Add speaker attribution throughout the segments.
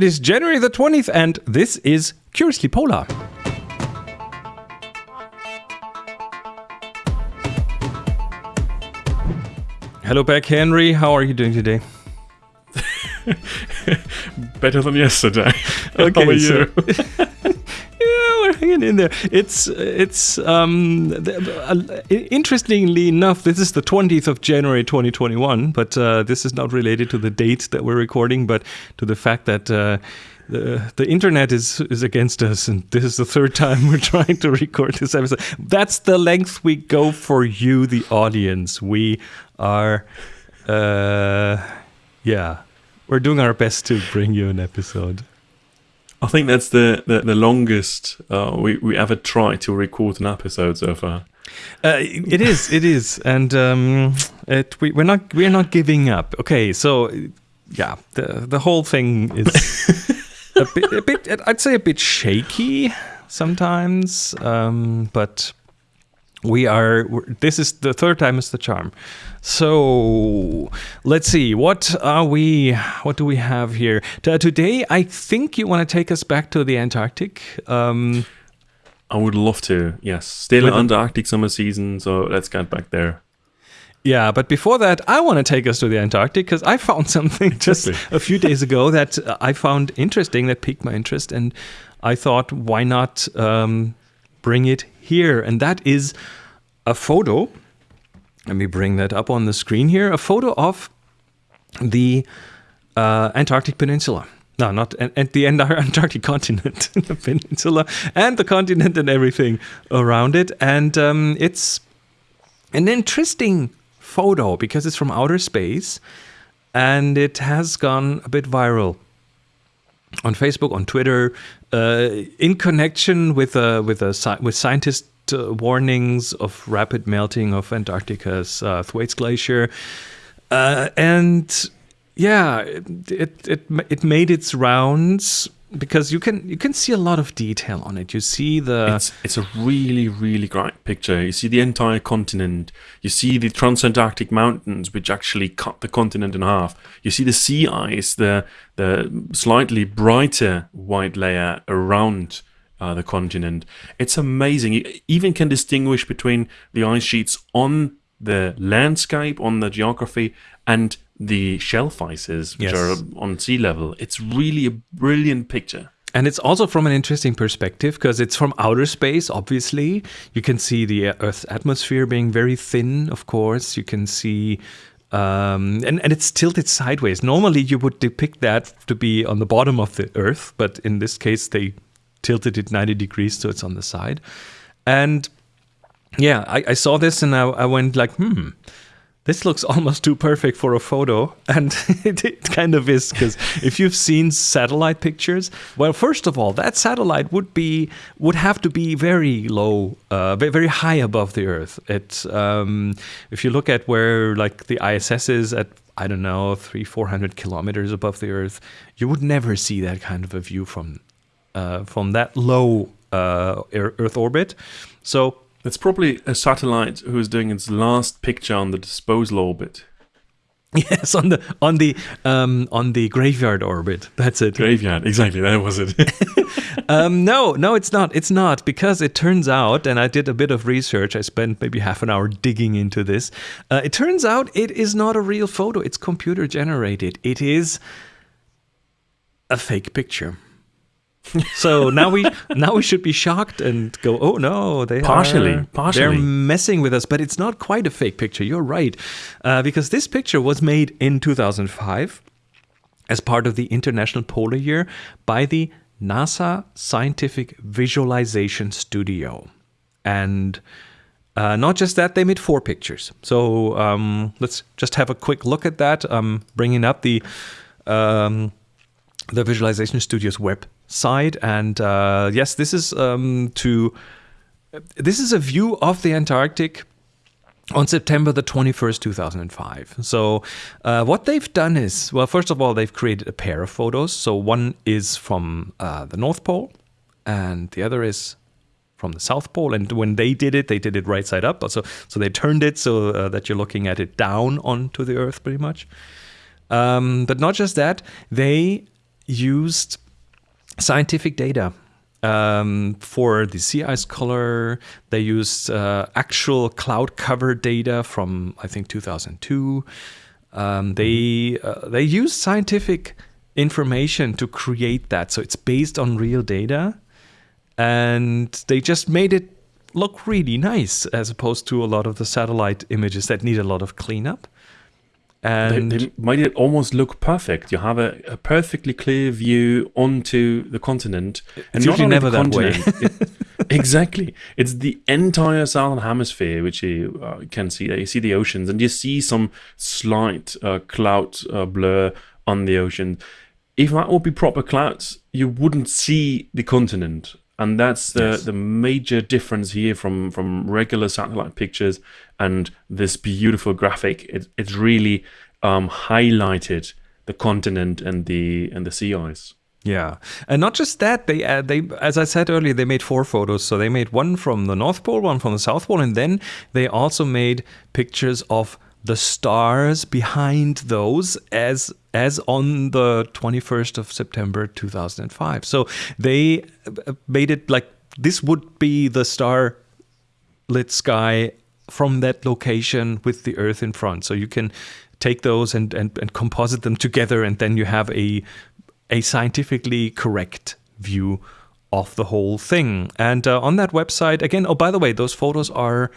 Speaker 1: It is January the 20th, and this is Curiously Polar. Hello back, Henry. How are you doing today?
Speaker 2: Better than yesterday.
Speaker 1: Okay,
Speaker 2: How are you?
Speaker 1: We're hanging in there. It's it's um uh, interestingly enough, this is the 20th of January 2021, but uh, this is not related to the date that we're recording, but to the fact that uh, the the internet is is against us, and this is the third time we're trying to record this episode. That's the length we go for you, the audience. We are, uh, yeah, we're doing our best to bring you an episode.
Speaker 2: I think that's the, the, the longest uh, we, we ever tried to record an episode so far.
Speaker 1: Uh, it is, it is, and um, it, we, we're not we're not giving up. Okay, so yeah, the the whole thing is a bit, a bit, I'd say a bit shaky sometimes, um, but we are. we're- This is the third time is the charm. So let's see. What are we? What do we have here T- today? I think you want to take us back to the Antarctic. Um,
Speaker 2: I would love to, yes. Still
Speaker 1: With
Speaker 2: under Arctic summer season, so let's get back there.
Speaker 1: Yeah, but before that, I want to take us to the Antarctic because I found something just a few days ago that uh, I found interesting, that piqued my interest, and I thought, why not um, bring it here? And that is a photo. Let me bring that up on the screen here. A photo of the uh, Antarctic Peninsula. No, not and the entire Antarctic continent, the peninsula, and the continent and everything around it. And um, it's an interesting photo because it's from outer space and it has gone a bit viral on Facebook, on Twitter, uh, in connection with uh, with a with scientist uh, warnings of rapid melting of Antarctica's uh, Thwaites Glacier, uh, and yeah, it, it it it made its rounds because you can you can see a lot of detail on it. You see the
Speaker 2: It's it's a really really great picture. You see the entire continent. You see the transantarctic mountains, which actually cut the continent in half. You see the sea ice, the the slightly brighter white layer around uh, the continent. It's amazing. You even can distinguish between the ice sheets on the landscape, on the geography, and the shelf ices, which
Speaker 1: Yes.
Speaker 2: are on sea level. It's really a brilliant picture.
Speaker 1: And it's also from an interesting perspective because it's from outer space, obviously. You can see the Earth's atmosphere being very thin, of course. You can see, um, and, and it's tilted sideways. Normally, you would depict that to be on the bottom of the Earth, but in this case, they tilted it 90 degrees, so it's on the side. And yeah, I, I saw this and I, I went like, hmm, this looks almost too perfect for a photo and it, it kind of is because if you've seen satellite pictures well first of all that satellite would be would have to be very low uh, very high above the earth it's um, if you look at where like the iss is at i don't know three four hundred kilometers above the earth you would never see that kind of a view from uh, from that low uh, earth orbit so
Speaker 2: It's probably a satellite who is doing its last picture on the disposal orbit.
Speaker 1: Yes, on the on the um, on the graveyard orbit. That's it.
Speaker 2: Graveyard, exactly, that was it.
Speaker 1: Um, no, no, it's not. It's not because it turns out, and I did a bit of research. I spent maybe half an hour digging into this. Uh, it turns out it is not a real photo. It's computer generated. It is a fake picture. So now we now we should be shocked and go, oh no, they
Speaker 2: Partially,
Speaker 1: are,
Speaker 2: partially.
Speaker 1: they're messing with us, but it's not quite a fake picture. You're right, uh, because this picture was made in 2005 as part of the International Polar Year by the NASA Scientific Visualization Studio, and. Uh, not just that, they made four pictures. So um, let's just have a quick look at that. Um, bringing up the um, the Visualization Studio's website, and uh, yes, this is um, to this is a view of the Antarctic on September the 21st, 2005. So, uh, what they've done is, well, first of all, they've created a pair of photos. So, one is from uh, the North Pole, and the other is from the South Pole. And when they did it, they did it right side up. So, so they turned it so uh, that you're looking at it down onto the Earth, pretty much. Um, but not just that, they used scientific data um, for the sea ice color. They used uh, actual cloud cover data from I think 2002. Um, they uh, they used scientific information to create that, so it's based on real data, and they just made it look really nice as opposed to a lot of the satellite images that need a lot of cleanup.
Speaker 2: And they, they made it almost look perfect. You have a, a perfectly clear view onto the continent,
Speaker 1: and usually never that way.
Speaker 2: it, exactly, it's the entire southern hemisphere which you uh, can see. You see the oceans, and you see some slight uh, cloud uh, blur on the ocean. If that would be proper clouds, you wouldn't see the continent and that's the yes. the major difference here from from regular satellite pictures and this beautiful graphic it, it's really um, highlighted the continent and the and the sea ice
Speaker 1: yeah, and not just that. They uh, they as I said earlier, they made four photos. So they made one from the North Pole, one from the South Pole, and then they also made pictures of the stars behind those as as on the 21st of September 2005. So they uh, made it like this would be the star lit sky from that location with the earth in front. So you can take those and, and, and composite them together and then you have a a scientifically correct view of the whole thing. And uh, on that website, again, oh, by the way, those photos are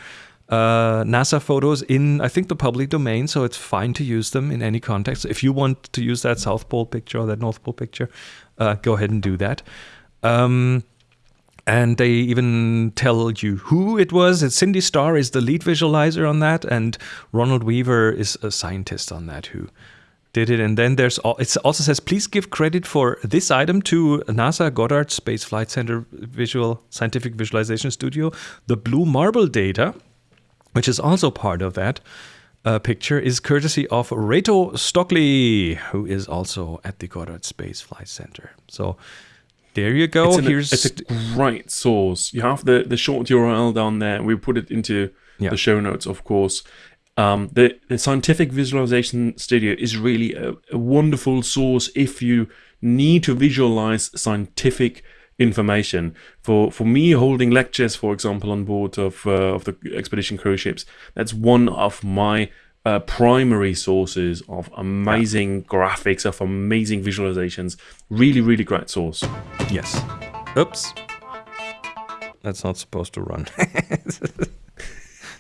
Speaker 1: uh, NASA photos in, I think, the public domain, so it's fine to use them in any context. If you want to use that South Pole picture or that North Pole picture, uh, go ahead and do that. Um, and they even tell you who it was. It's Cindy Starr is the lead visualizer on that, and Ronald Weaver is a scientist on that who did it. And then there's it also says please give credit for this item to NASA Goddard Space Flight Center Visual Scientific Visualization Studio, the Blue Marble data which is also part of that uh, picture, is courtesy of Reto Stöckli, who is also at the Goddard Space Flight Center. So there you go.
Speaker 2: It's
Speaker 1: an, Here's
Speaker 2: it's a great source. You have the the short URL down there. We put it into yeah. the show notes, of course. Um, the, the scientific visualization studio is really a, a wonderful source if you need to visualize scientific information. For for me, holding lectures, for example, on board of uh, of the expedition cruise ships, that's one of my uh, primary sources of amazing yeah. graphics, of amazing visualizations. Really, really great source.
Speaker 1: Yes. Oops. That's not supposed to run.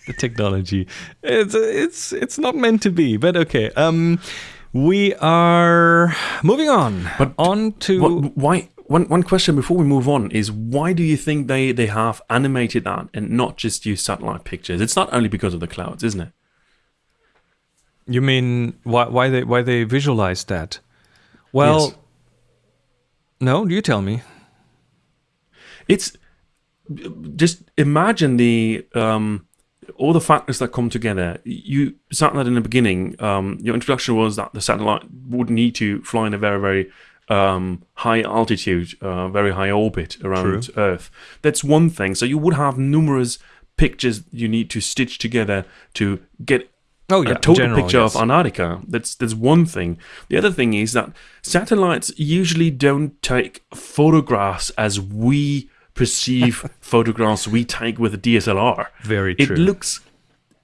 Speaker 1: the technology. It's it's it's not meant to be, but okay. Um, we are moving on. But on to
Speaker 2: what, why one one question before we move on is why do you think they they have animated that and not just use satellite pictures? It's not only because of the clouds, isn't it?
Speaker 1: You mean why why they why they visualize that? Well, yes. no, you tell me.
Speaker 2: It's just imagine the um, all the factors that come together. You satellite in the beginning. Um, your introduction was that the satellite would need to fly in a very very um, high altitude, uh, very high orbit around True. Earth. That's one thing. So you would have numerous pictures you need to stitch together to get
Speaker 1: oh, yeah,
Speaker 2: a total
Speaker 1: general,
Speaker 2: picture
Speaker 1: yes.
Speaker 2: of Antarctica. That's that's one thing. The other thing is that satellites usually don't take photographs as we perceive photographs we take with a DSLR.
Speaker 1: Very true.
Speaker 2: It looks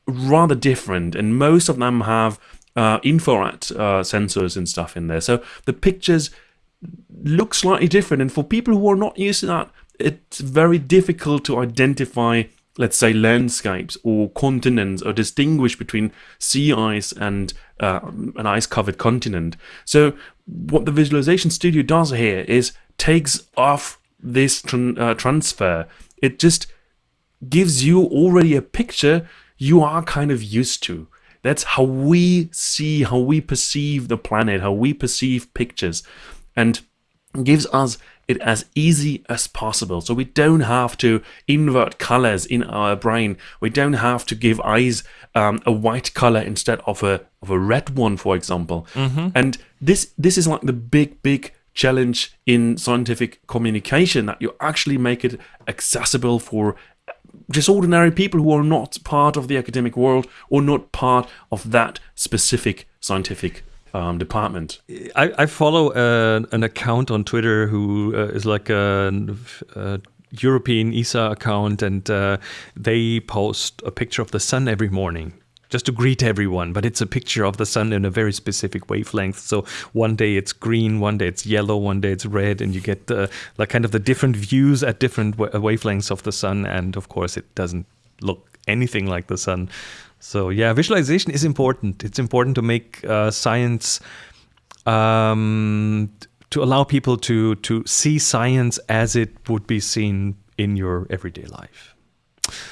Speaker 2: rather different, and most of them have uh, infrared uh, sensors and stuff in there. So the pictures look slightly different. And for people who are not used to that, it's very difficult to identify, let's say, landscapes or continents or distinguish between sea ice and uh, an ice covered continent. So, what the Visualization Studio does here is takes off this uh, transfer. It just gives you already a picture you are kind of used to. That's how we see, how we perceive the planet, how we perceive pictures and gives us it as easy as possible. So we don't have to invert colors in our brain. We don't have to give eyes um, a white color instead of a of a red one, for example. Mm-hmm. And this this is like the big big challenge in scientific communication that you actually make it accessible for just ordinary people who are not part of the academic world or not part of that specific scientific um, department.
Speaker 1: I, I follow uh, an account on Twitter who uh, is like a, a, European ESA account, and uh, they post a picture of the sun every morning just to greet everyone. But it's a picture of the sun in a very specific wavelength. So one day it's green, one day it's yellow, one day it's red, and you get the like kind of the different views at different wavelengths of the sun. And of course, it doesn't look anything like the sun. So yeah, visualization is important. It's important to make uh, science. Um, to allow people to to see science as it would be seen in your everyday life.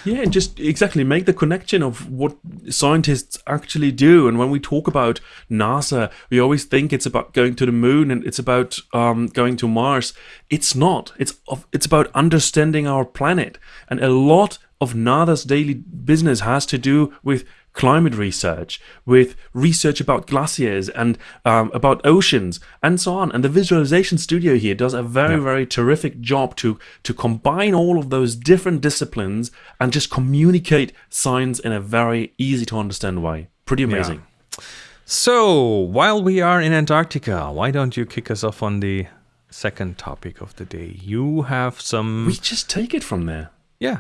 Speaker 2: Yeah, and just exactly make the connection of what scientists actually do. And when we talk about NASA, we always think it's about going to the moon and it's about um, going to Mars. It's not. It's it's about understanding our planet, and a lot of NASA's daily business has to do with climate research, with research about glaciers and um, about oceans and so on. And the visualization studio here does a very, yeah. very terrific job to, to combine all of those different disciplines and just communicate science in a very easy to understand way. Pretty amazing.
Speaker 1: Yeah. So, while we are in Antarctica, why don't you kick us off on the second topic of the day? You have some.
Speaker 2: We just take it from there.
Speaker 1: Yeah.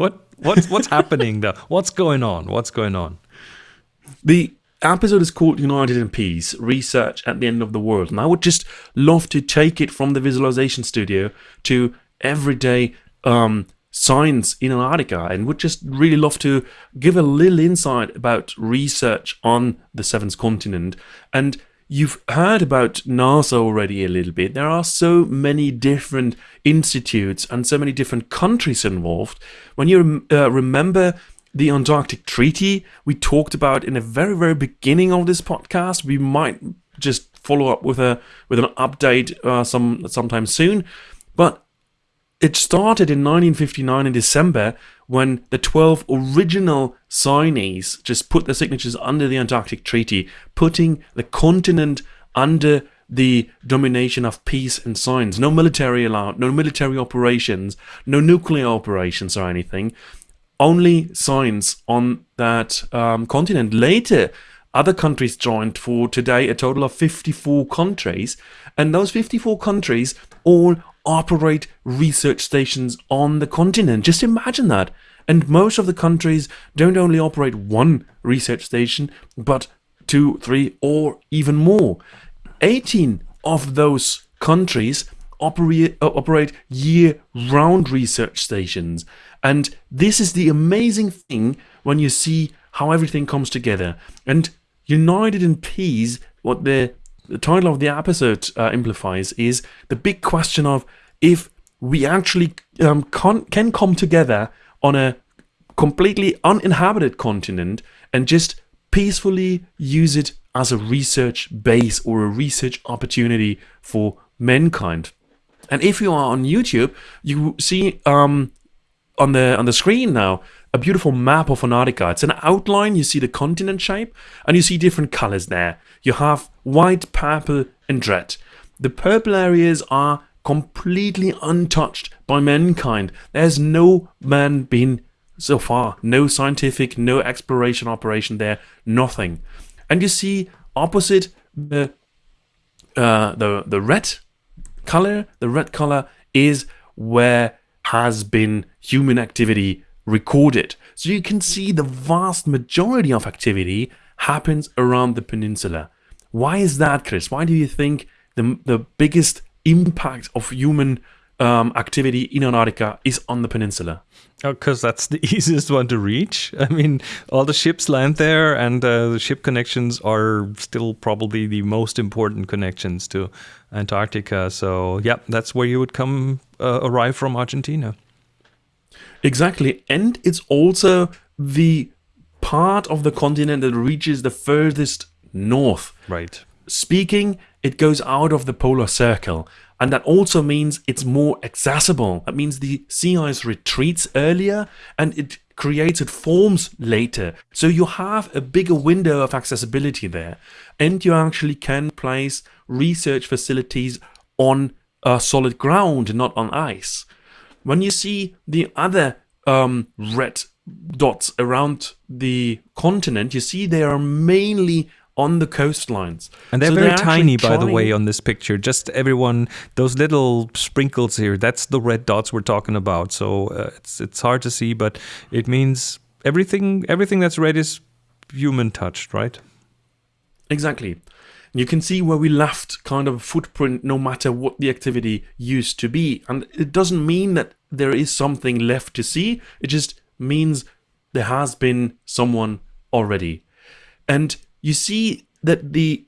Speaker 1: What what's what's happening though? What's going on? What's going on?
Speaker 2: The episode is called United in Peace Research at the End of the World. And I would just love to take it from the visualization studio to everyday um, science in Antarctica and would just really love to give a little insight about research on the seventh continent and You've heard about NASA already a little bit. There are so many different institutes and so many different countries involved. When you uh, remember the Antarctic Treaty we talked about in the very very beginning of this podcast, we might just follow up with a with an update uh, some sometime soon. But it started in 1959 in December when the 12 original signees just put their signatures under the Antarctic Treaty, putting the continent under the domination of peace and science. No military allowed, no military operations, no nuclear operations or anything. Only science on that um, continent. Later, other countries joined for today a total of 54 countries, and those 54 countries all operate research stations on the continent. Just imagine that. And most of the countries don't only operate one research station, but two, three, or even more. 18 of those countries operate, uh, operate year round research stations. And this is the amazing thing when you see how everything comes together. And United in Peace, what the the title of the episode uh, implies is the big question of if we actually um, can come together on a completely uninhabited continent and just peacefully use it as a research base or a research opportunity for mankind. And if you are on YouTube, you see um, on the on the screen now a beautiful map of Antarctica. It's an outline. You see the continent shape, and you see different colors there. You have white, purple, and red. The purple areas are completely untouched by mankind. There's no man been so far. No scientific, no exploration operation there. Nothing. And you see opposite the uh, the the red color. The red color is where has been human activity recorded. So you can see the vast majority of activity happens around the peninsula. Why is that, Chris? Why do you think the, the biggest impact of human um, activity in Antarctica is on the peninsula?
Speaker 1: Because oh, that's the easiest one to reach. I mean, all the ships land there, and uh, the ship connections are still probably the most important connections to Antarctica. So, yeah, that's where you would come uh, arrive from Argentina.
Speaker 2: Exactly. And it's also the part of the continent that reaches the furthest north.
Speaker 1: Right.
Speaker 2: Speaking, it goes out of the polar circle. And that also means it's more accessible. That means the sea ice retreats earlier and it creates, it forms later. So you have a bigger window of accessibility there. And you actually can place research facilities on uh, solid ground not on ice. When you see the other um, red dots around the continent, you see they are mainly on the coastlines.
Speaker 1: And they're
Speaker 2: So
Speaker 1: very
Speaker 2: actually
Speaker 1: tiny, by the way, on this picture. Just everyone, those little sprinkles here, that's the red dots we're talking about. So uh, it's it's hard to see, but it means everything everything that's red is human touched, right?
Speaker 2: Exactly. You can see where we left kind of footprint no matter what the activity used to be. And it doesn't mean that there is something left to see, it just means there has been someone already. And you see that the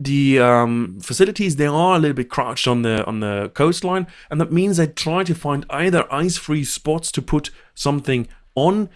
Speaker 2: the um, facilities they are a little bit crouched on the on the coastline, and that means they try to find either ice-free spots to put something on,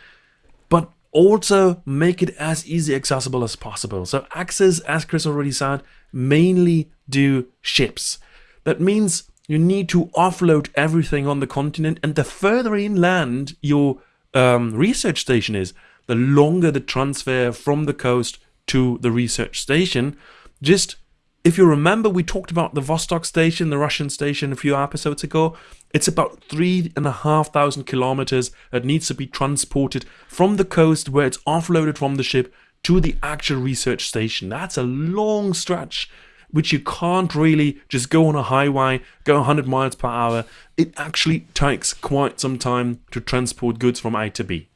Speaker 2: also make it as easy accessible as possible. So access, as Chris already said, mainly do ships. That means you need to offload everything on the continent, and the further inland your um, research station is, the longer the transfer from the coast to the research station. Just if you remember, we talked about the Vostok station, the Russian station, a few episodes ago. It's about three and a half thousand kilometers that needs to be transported from the coast where it's offloaded from the ship to the actual research station. That's a long stretch, which you can't really just go on a highway, go 100 miles per hour. It actually takes quite some time to transport goods from A to B.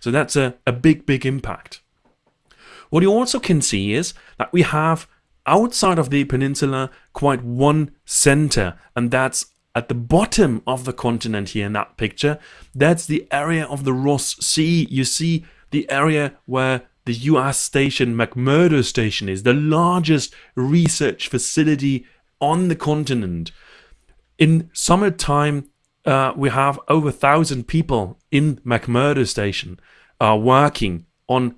Speaker 2: So that's a, a big, big impact. What you also can see is that we have outside of the peninsula quite one center, and that's at the bottom of the continent here in that picture. That's the area of the Ross Sea. You see the area where the US station, McMurdo Station, is the largest research facility on the continent. In summertime, uh, we have over a thousand people in McMurdo Station uh, working on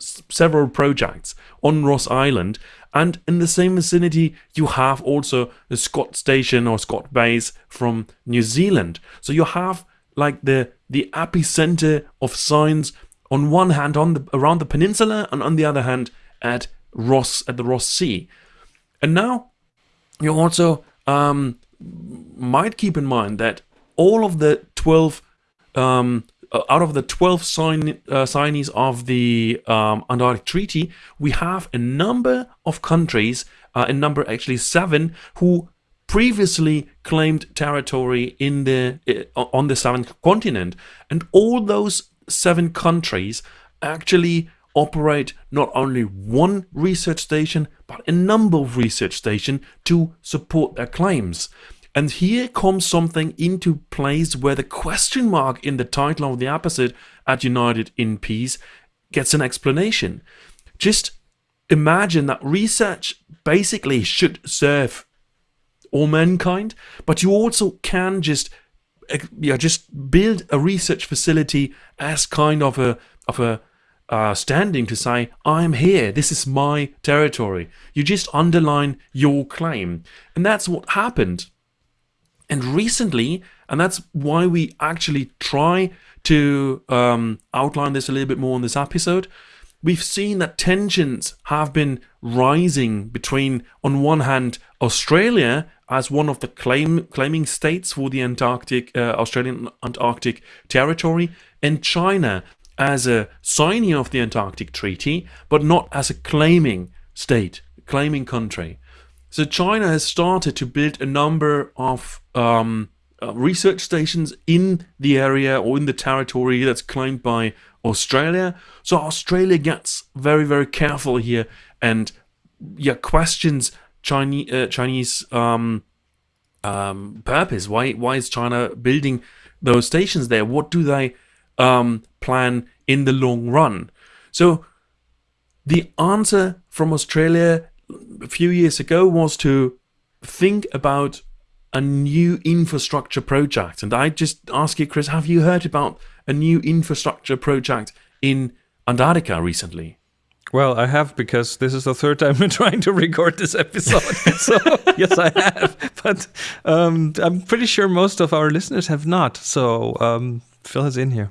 Speaker 2: several projects on Ross Island. And in the same vicinity, you have also the Scott Station or Scott Base from New Zealand. So you have like the the epicenter of science on one hand on the around the peninsula, and on the other hand at Ross at the Ross Sea. And now you also um, might keep in mind that all of the 12 um, uh, out of the 12 sign, uh, signees of the um, Antarctic Treaty, we have a number of countries, uh, a number actually seven, who previously claimed territory in the uh, on the seventh continent, and all those seven countries actually operate not only one research station but a number of research stations to support their claims. And here comes something into place where the question mark in the title of the episode at United in Peace gets an explanation. Just imagine that research basically should serve all mankind, but you also can just eh, yeah, just build a research facility as kind of a of a uh, standing to say, I'm here, this is my territory. You just underline your claim. And that's what happened. And recently, and that's why we actually try to um, outline this a little bit more in this episode, we've seen that tensions have been rising between, on one hand, Australia as one of the claim, claiming states for the Antarctic, uh, Australian Antarctic territory, and China as a signee of the Antarctic Treaty, but not as a claiming state, claiming country. So China has started to build a number of um, uh, research stations in the area or in the territory that's claimed by Australia. So Australia gets very, very careful here and yeah questions Chinese uh, Chinese um, um, purpose. Why why is China building those stations there? What do they um, plan in the long run? So the answer from Australia a few years ago was to think about a new infrastructure project. And I just ask you, Chris, have you heard about a new infrastructure project in Antarctica recently?
Speaker 1: Well, I have because this is the third time we're trying to record this episode. so yes, I have. But um, I'm pretty sure most of our listeners have not. So um, fill us in here.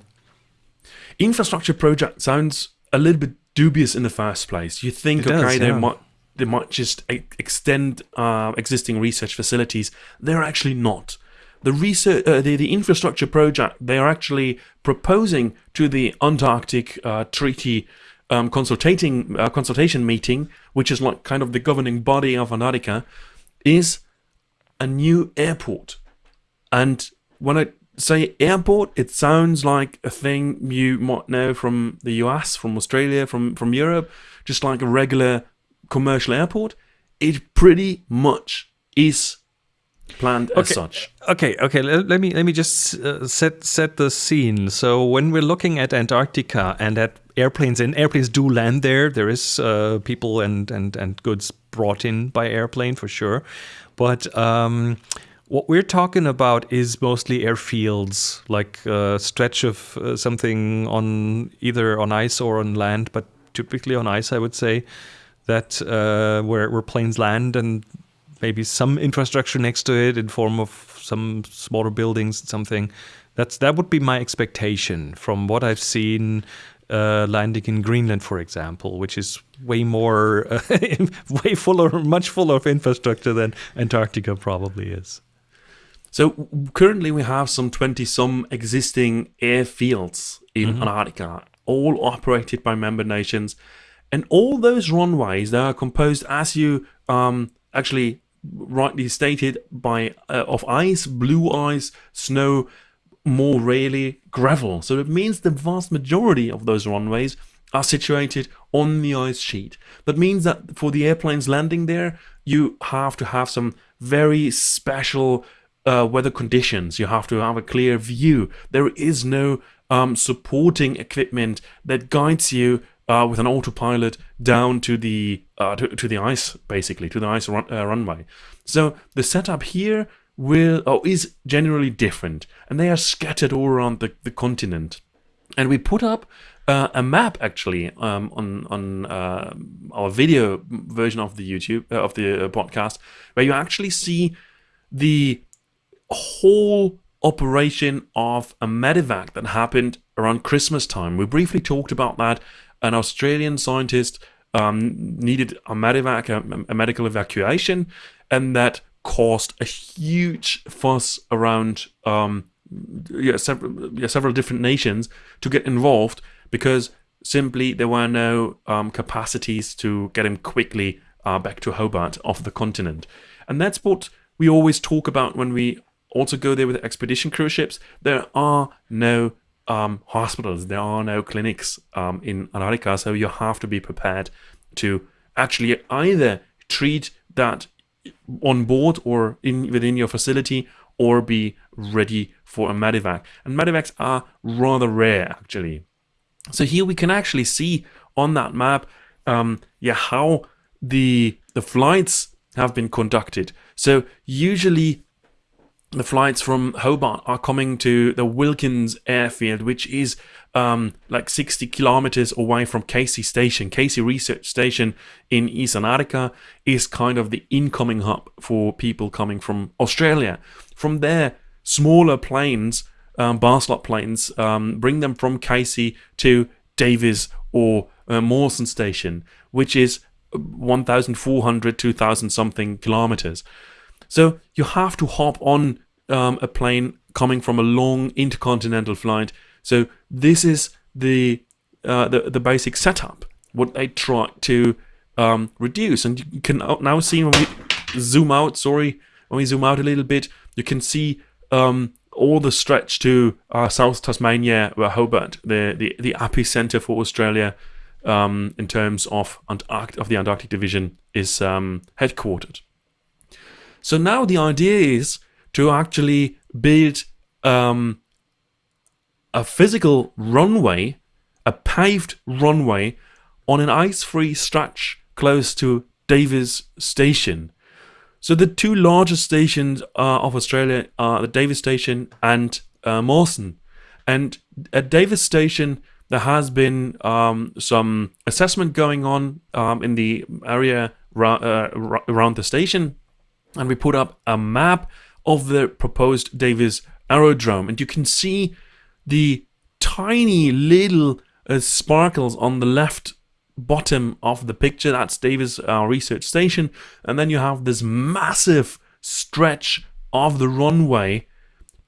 Speaker 2: Infrastructure project sounds a little bit dubious in the first place. You think,
Speaker 1: does,
Speaker 2: okay, they
Speaker 1: yeah.
Speaker 2: might they might just extend uh, existing research facilities. They're actually not. The research, uh, the, the infrastructure project, they are actually proposing to the Antarctic uh, Treaty um, consultating uh, consultation meeting, which is like kind of the governing body of Antarctica, is a new airport. And when I say airport, it sounds like a thing you might know from the US, from Australia, from, from Europe, just like a regular commercial airport. It pretty much is planned as such.
Speaker 1: Okay, okay. Let, let me let me just uh, set set the scene. So when we're looking at Antarctica and at airplanes, and airplanes do land there, there is uh, people and and and goods brought in by airplane for sure. But um, what we're talking about is mostly airfields, like a stretch of uh, something on either on ice or on land, but typically on ice, I would say. That uh, where where planes land and maybe some infrastructure next to it in form of some smaller buildings something. That's that would be my expectation from what i've seen uh, landing in greenland for example which is way more uh, way fuller much fuller of infrastructure than antarctica probably is.
Speaker 2: So currently we have some 20 some existing airfields in Antarctica, all operated by member nations. And all those runways they are composed as you um, actually rightly stated by uh, of ice, blue ice, snow, more rarely gravel. So it means the vast majority of those runways are situated on the ice sheet. That means that for the airplanes landing there, you have to have some very special uh, weather conditions. You have to have a clear view. There is no um, supporting equipment that guides you uh, with an autopilot down to the uh, to, to the ice, basically to the ice run, uh, runway. So the setup here will or is generally different, and they are scattered all around the, the continent. And we put up uh, a map actually um, on on uh, our video version of the YouTube uh, of the podcast, where you actually see the whole operation of a medevac that happened around Christmas time. We briefly talked about that. An Australian scientist um, needed a a medical evacuation, and that caused a huge fuss around um, yeah, several, yeah, several different nations to get involved because simply there were no um, capacities to get him quickly uh, back to Hobart off the continent. And that's what we always talk about when we also go there with expedition cruise ships. There are no um, hospitals, there are no clinics um, in Antarctica, so you have to be prepared to actually either treat that on board or in within your facility or be ready for a medevac. And medevacs are rather rare actually. So here we can actually see on that map, um, yeah, how the the flights have been conducted. So usually the flights from Hobart are coming to the Wilkins airfield, which is um, like 60 kilometers away from Casey Station. Casey Research Station in East Antarctica is kind of the incoming hub for people coming from Australia. From there, smaller planes, um, Basler planes, um, bring them from Casey to Davis or uh, Mawson Station, which is 1,400, 2,000 something kilometers. So you have to hop on um, a plane coming from a long intercontinental flight. So this is the uh, the, the basic setup. What they try to um, reduce, and you can now see when we zoom out. Sorry, when we zoom out a little bit, you can see um, all the stretch to uh, South Tasmania, where Hobart, the the, the epicenter for Australia, um, in terms of Antarct- of the Antarctic Division, is um, headquartered. So now the idea is to actually build um, a physical runway, a paved runway on an ice-free stretch close to Davis Station. So the two largest stations uh, of Australia are the Davis Station and uh, Mawson. And at Davis Station, there has been um, some assessment going on um, in the area uh, around the station, and we put up a map of the proposed Davis aerodrome, and you can see the tiny little uh, sparkles on the left bottom of the picture. That's Davis uh, Research Station, and then you have this massive stretch of the runway,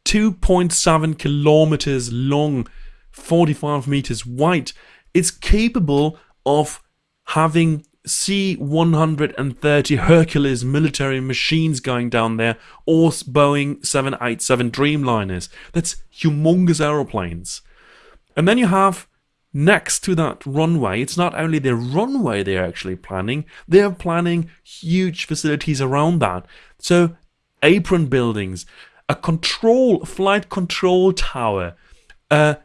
Speaker 2: 2.7 kilometers long, 45 meters wide. It's capable of having C-130 Hercules military machines going down there or Boeing 787 Dreamliners. That's humongous aeroplanes. And then you have next to that runway, it's not only the runway they're actually planning, they're planning huge facilities around that. So apron buildings, a control, flight control tower, a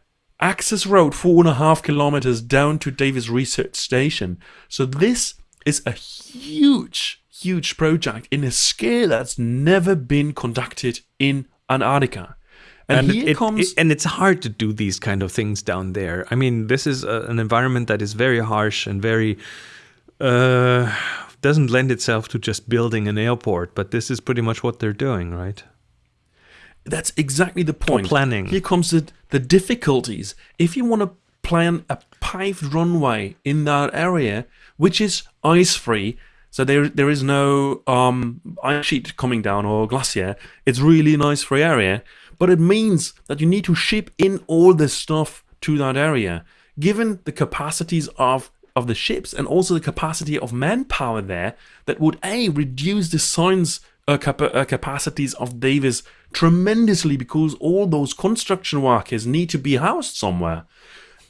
Speaker 2: access road four and a half kilometers down to Davis Research Station. So this is a huge, huge project in a scale that's never been conducted in Antarctica.
Speaker 1: And, and here it, comes, it, and it's hard to do these kind of things down there. I mean, this is a, an environment that is very harsh and very uh, doesn't lend itself to just building an airport. But this is pretty much what they're doing, right?
Speaker 2: That's exactly the point.
Speaker 1: Or planning.
Speaker 2: Here comes the the difficulties. If you want to plan a paved runway in that area, which is ice free, so there there is no um, ice sheet coming down or glacier. It's really an ice free area but it means that you need to ship in all this stuff to that area. Given the capacities of of the ships and also the capacity of manpower there, that would a reduce the science uh, cap uh, capacities of Davis tremendously because all those construction workers need to be housed somewhere.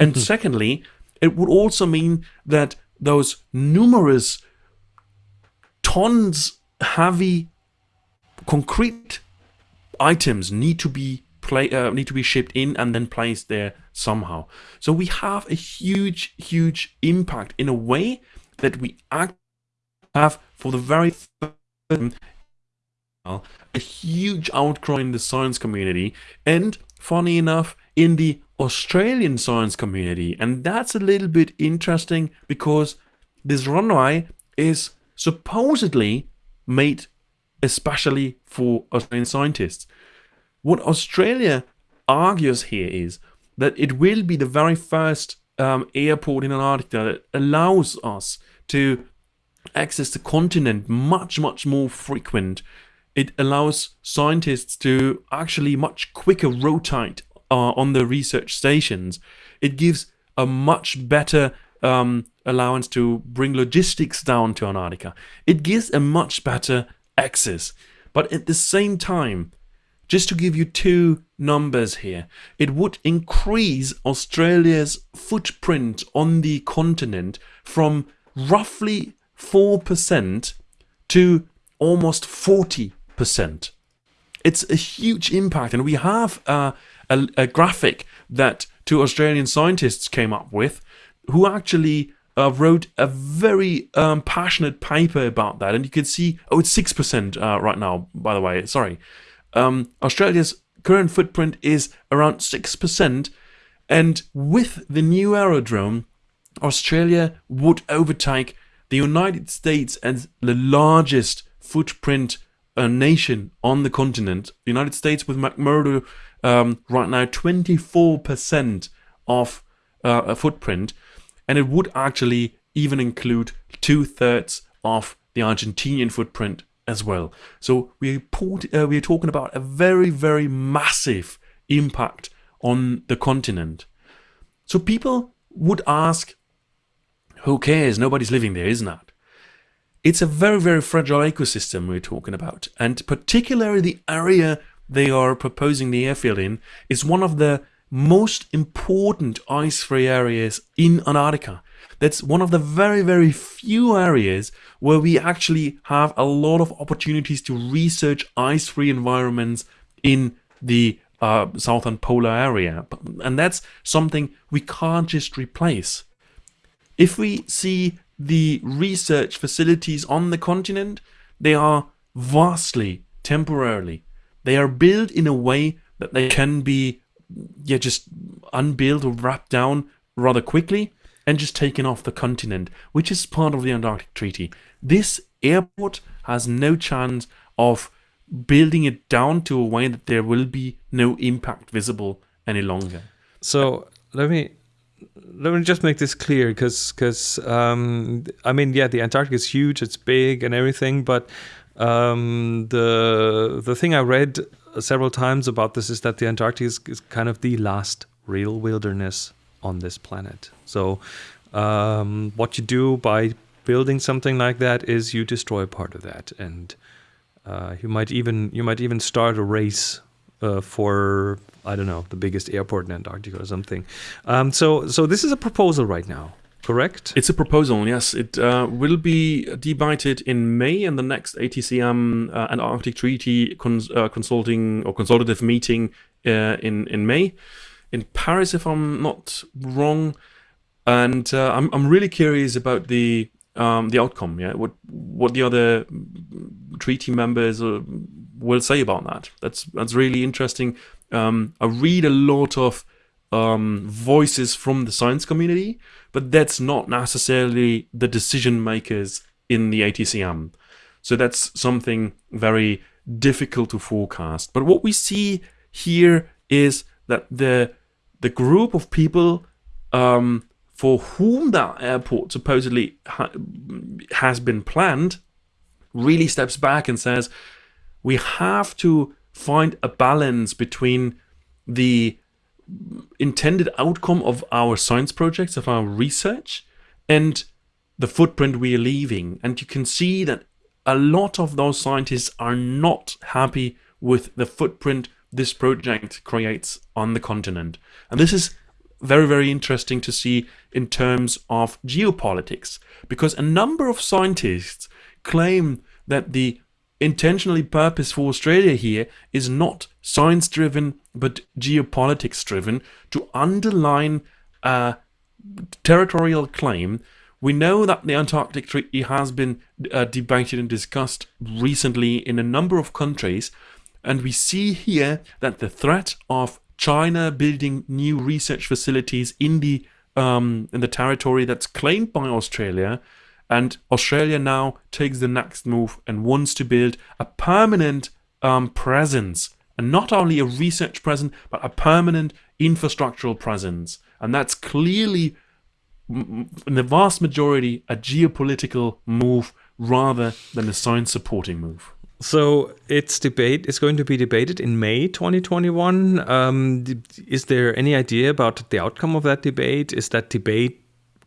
Speaker 2: And mm -hmm. secondly, it would also mean that those numerous tons heavy concrete items need to be play uh, need to be shipped in and then placed there somehow. So we have a huge, huge impact in a way that we act have for the very first a huge outcry in the science community and funny enough in the Australian science community and that's a little bit interesting because this runway is supposedly made especially for Australian scientists. What Australia argues here is that it will be the very first um, airport in Antarctica that allows us to access the continent much, much more frequent. It allows scientists to actually much quicker rotate uh, on the research stations. It gives a much better um, allowance to bring logistics down to Antarctica. It gives a much better access. But at the same time, just to give you two numbers here, it would increase Australia's footprint on the continent from roughly 4% to almost 40%. Percent it's a huge impact, and we have a, a, graphic that two Australian scientists came up with who actually uh, wrote a very um, passionate paper about that, and you can see, oh, it's six percent uh, right now. By the way, sorry. Um, Australia's current footprint is around six percent, and with the new aerodrome, Australia would overtake the United States as the largest footprint uh, nation on the continent. The United States with McMurdo um, right now 24% of uh, a footprint and it would actually even include two thirds of the Argentinian footprint as well. So we uh, we're talking about a very very massive impact on the continent. So people would ask, who cares? Nobody's living there, isn't it? It's a very very fragile ecosystem we're talking about, and particularly the area they are proposing the airfield in is one of the most important ice-free areas in Antarctica. That's one of the very, very few areas where we actually have a lot of opportunities to research ice-free environments in the uh, southern polar area. And that's something we can't just replace. If we see the research facilities on the continent, they are vastly temporarily. They are built in a way that they can be yeah, just unbuilt or wrapped down rather quickly and just taken off the continent, which is part of the Antarctic Treaty. This airport has no chance of building it down to a way that there will be no impact visible any longer.
Speaker 1: So let me let me just make this clear because because um, I mean yeah the Antarctic is huge it's big and everything but um, the the thing I read several times about this is that the Antarctic is, is kind of the last real wilderness on this planet. So um, what you do by building something like that is you destroy part of that, and uh, you might even you might even start a race uh, for I don't know the biggest airport in Antarctica or something. Um, so so this is a proposal right now. Correct.
Speaker 2: It's a proposal. Yes, it uh, will be debated in May in the next ATCM uh, Antarctic Treaty cons- uh, consulting or consultative meeting uh, in in May in Paris, if I'm not wrong. And uh, I'm I'm really curious about the um, the outcome. Yeah, what what the other treaty members uh, will say about that. That's that's really interesting. Um, I read a lot of um, voices from the science community, but that's not necessarily the decision makers in the ATCM. So that's something very difficult to forecast. But what we see here is that the the group of people um, for whom that airport supposedly ha- has been planned really steps back and says we have to find a balance between the intended outcome of our science projects, of our research, and the footprint we are leaving. And you can see that a lot of those scientists are not happy with the footprint this project creates on the continent. And this is very, very interesting to see in terms of geopolitics, because a number of scientists claim that the intentionally purpose for Australia here is not science driven but geopolitics driven to underline a territorial claim. We know that the Antarctic Treaty has been uh, debated and discussed recently in a number of countries, and we see here that the threat of China building new research facilities in the um, in the territory that's claimed by Australia and Australia now takes the next move and wants to build a permanent um, presence, and not only a research presence, but a permanent infrastructural presence. And that's clearly, in the vast majority, a geopolitical move rather than a science supporting move.
Speaker 1: So it's debate. It's going to be debated in May 2021. Um, is there any idea about the outcome of that debate? Is that debate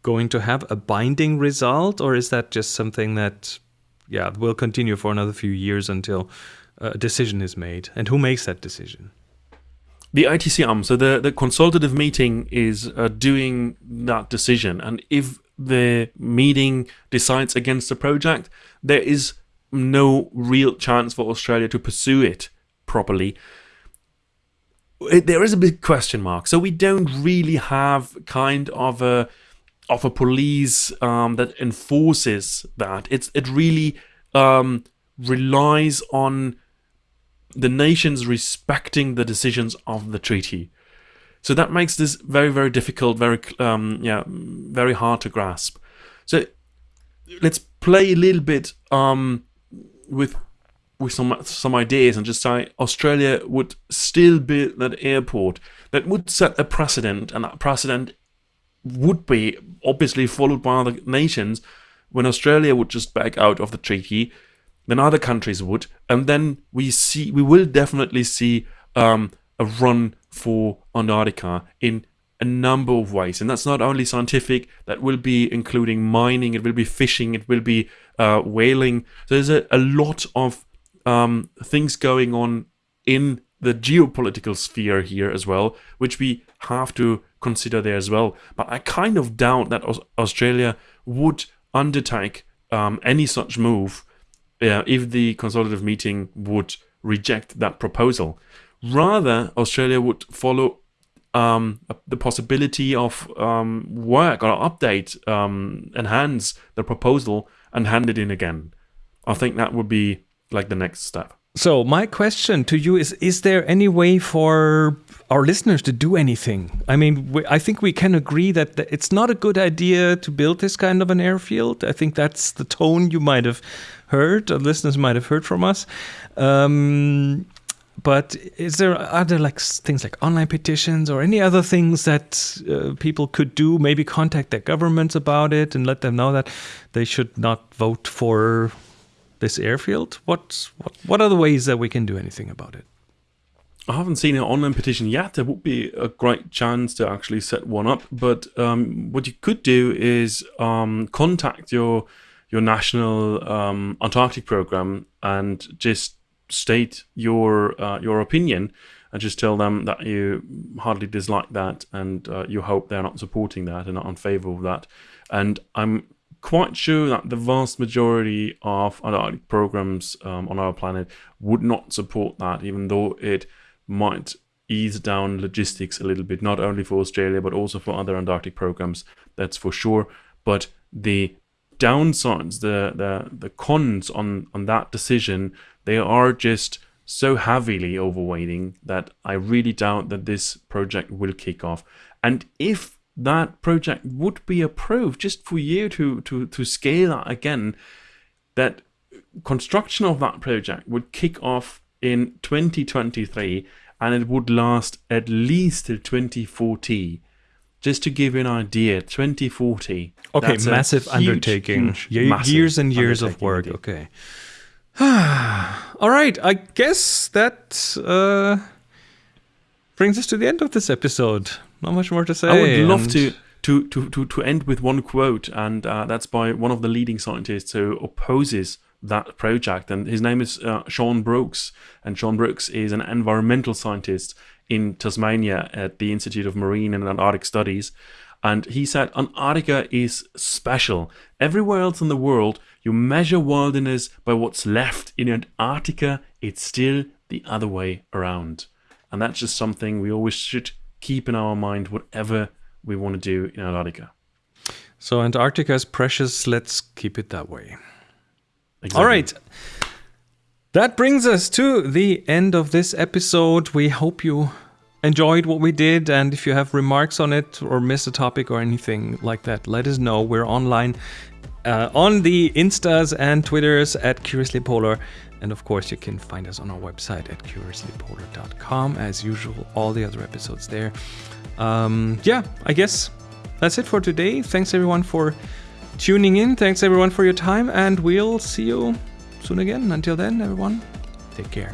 Speaker 1: going to have a binding result, or is that just something that, yeah, will continue for another few years until a decision is made? And who makes that decision?
Speaker 2: The ATCM, so the, the consultative meeting is uh, doing that decision. And if the meeting decides against the project, there is no real chance for Australia to pursue it properly. It, there is a big question mark. So we don't really have kind of a of a police um, that enforces that. It's it really um, relies on the nations respecting the decisions of the treaty. So that makes this very very difficult, very um, yeah, very hard to grasp. So let's play a little bit um, with with some some ideas and just say Australia would still build that airport that would set a precedent, and that precedent would be obviously followed by other nations. When Australia would just back out of the treaty, then other countries would, and then we see we will definitely see um, a run for Antarctica in a number of ways, and that's not only scientific. That will be including mining, it will be fishing, it will be uh, whaling. So there's a, a lot of um, things going on in the geopolitical sphere here as well, which we have to consider there as well. But I kind of doubt that Australia would undertake um, any such move uh, if the consultative meeting would reject that proposal. Rather, Australia would follow um, the possibility of um, work or update, um, enhance the proposal and hand it in again. I think that would be like the next step.
Speaker 1: So my question to you is: Is there any way for our listeners to do anything? I mean, we, I think we can agree that it's not a good idea to build this kind of an airfield. I think that's the tone you might have heard, or listeners might have heard from us. Um, but is there are there like things like online petitions or any other things that uh, people could do? Maybe contact their governments about it and let them know that they should not vote for this airfield? What, what what are the ways that we can do anything about it?
Speaker 2: I haven't seen an online petition yet. There would be a great chance to actually set one up. But um, what you could do is um, contact your your national um, Antarctic program and just state your uh, your opinion and just tell them that you hardly dislike that and uh, you hope they're not supporting that and not in favor of that. And I'm quite sure that the vast majority of Antarctic programs um, on our planet would not support that, even though it might ease down logistics a little bit, not only for Australia, but also for other Antarctic programs, that's for sure. But the downsides, the, the, the cons on, on that decision, they are just so heavily overweighting that I really doubt that this project will kick off. And if that project would be approved, just for you to, to, to scale that again, that construction of that project would kick off in 2023 and it would last at least till 2040. Just to give you an idea, 2040.
Speaker 1: Okay, massive undertaking. Huge, massive years and years of work. Okay. All right, I guess that uh, brings us to the end of this episode. Not much more to say.
Speaker 2: I would love to, to, to, to, to end with one quote, and uh, that's by one of the leading scientists who opposes that project. And his name is uh, Shaun Brooks. And Shaun Brooks is an environmental scientist in Tasmania at the Institute of Marine and Antarctic Studies. And he said Antarctica is special. Everywhere else in the world, you measure wilderness by what's left. In Antarctica, it's still the other way around. And that's just something we always should keep in our mind, whatever we want to do in Antarctica.
Speaker 1: So, Antarctica is precious. Let's keep it that way. Exactly. All right. That brings us to the end of this episode. We hope you enjoyed what we did. And if you have remarks on it or miss a topic or anything like that, let us know. We're online uh, on the Instas and Twitters at Curiously Polar. And of course, you can find us on our website at curiouslypolar.com. As usual, all the other episodes there. Um, yeah, I guess that's it for today. Thanks everyone for tuning in. Thanks everyone for your time, and we'll see you soon again. Until then, everyone, take care.